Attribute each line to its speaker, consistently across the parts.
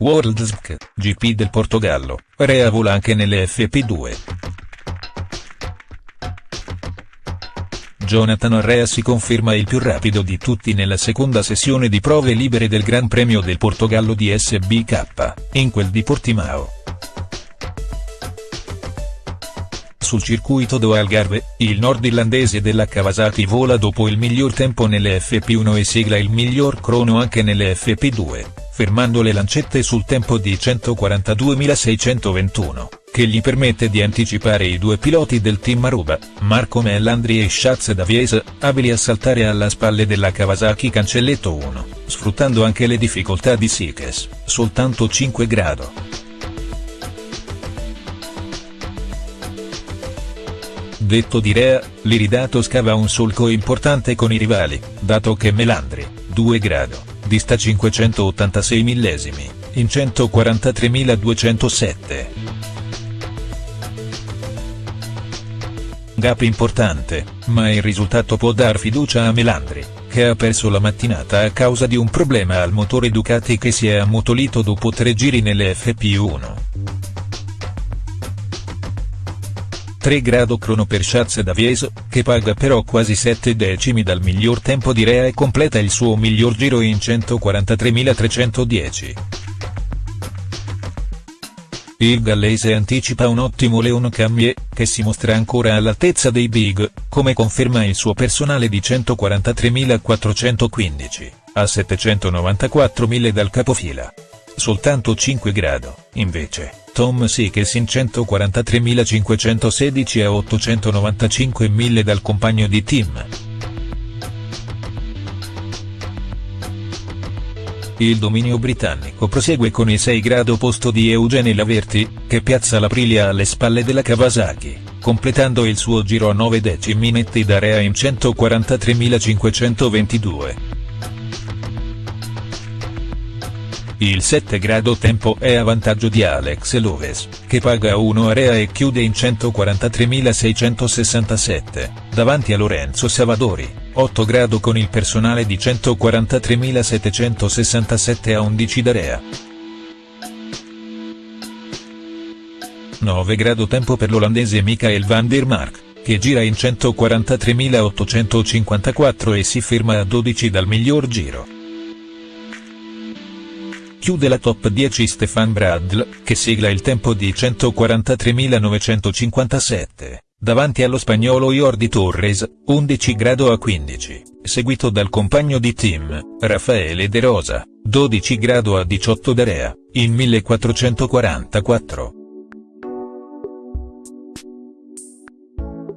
Speaker 1: World SC, GP del Portogallo, Rea vola anche nelle FP2. Jonathan Rea si conferma il più rapido di tutti nella seconda sessione di prove libere del Gran Premio del Portogallo di SBK, in quel di Portimao. Sul circuito do Algarve, il nordirlandese della Kawasaki vola dopo il miglior tempo nelle FP1 e sigla il miglior crono anche nelle FP2, fermando le lancette sul tempo di 142.621, che gli permette di anticipare i due piloti del team Aruba, Marco Mellandri e Schatz Davies, abili a saltare alla spalle della Kawasaki Cancelletto 1, sfruttando anche le difficoltà di Sikes, soltanto 5 grado. Detto di Rea, l'Iridato scava un solco importante con i rivali, dato che Melandri, 2 grado, dista 586 millesimi, in 143.207. Gap importante, ma il risultato può dar fiducia a Melandri, che ha perso la mattinata a causa di un problema al motore Ducati che si è ammutolito dopo tre giri nelle FP1. 3 grado crono per Schatz Davieso, che paga però quasi 7 decimi dal miglior tempo di Rea e completa il suo miglior giro in 143.310. Il gallese anticipa un ottimo Leon Camier, che si mostra ancora all'altezza dei big, come conferma il suo personale di 143.415, a 794.000 dal capofila. Soltanto 5 grado, invece, Tom Sykes in 143.516 a 895.000 dal compagno di team. Il dominio britannico prosegue con il 6 grado posto di Eugene Laverty, che piazza l'Aprilia alle spalle della Kawasaki, completando il suo giro a 9 decimi netti da Rea in 143.522. Il 7 grado tempo è a vantaggio di Alex Loves, che paga 1 area e chiude in 143.667, davanti a Lorenzo Savadori, 8 grado con il personale di 143.767 a 11 d'area. 9 grado tempo per l'olandese Michael van der Mark, che gira in 143.854 e si ferma a 12 dal miglior giro. Chiude la top 10 Stefan Bradl, che sigla il tempo di 143.957, davanti allo spagnolo Jordi Torres, 11 grado a 15, seguito dal compagno di team, Raffaele De Rosa, 12 grado a 18 d'area, in 1444.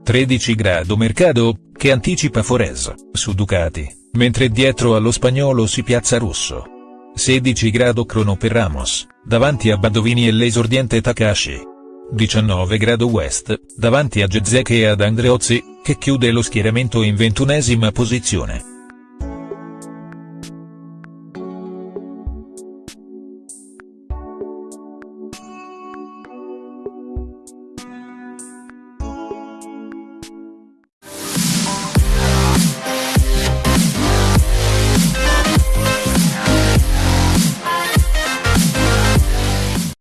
Speaker 1: 13 grado Mercado, che anticipa Forez, su Ducati, mentre dietro allo spagnolo si piazza Russo. 16 grado crono per Ramos, davanti a Badovini e l'esordiente Takashi. 19 grado West, davanti a Gezek e ad Andreozzi, che chiude lo schieramento in ventunesima posizione.